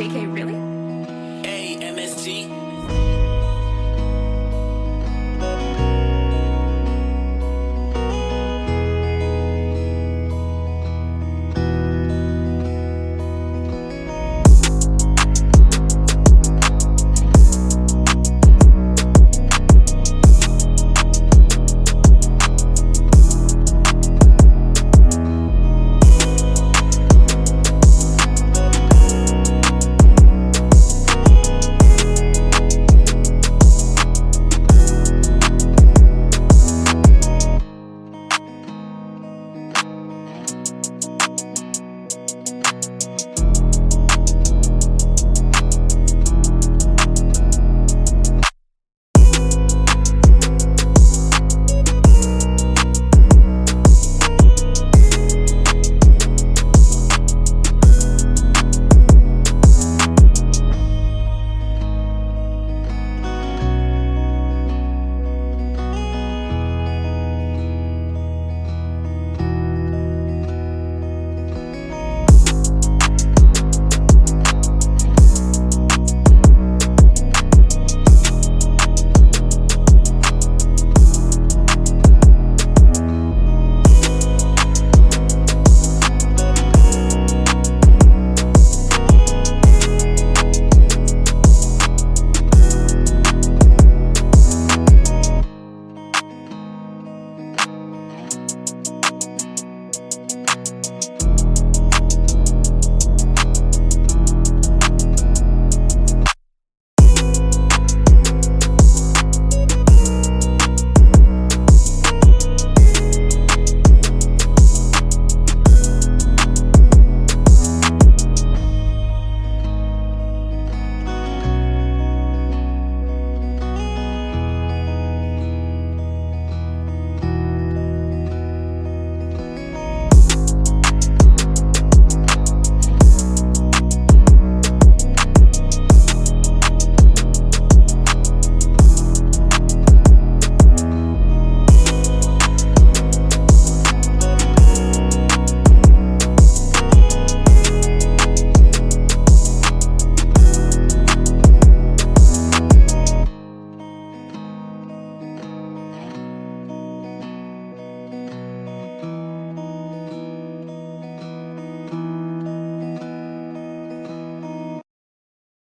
JK, really?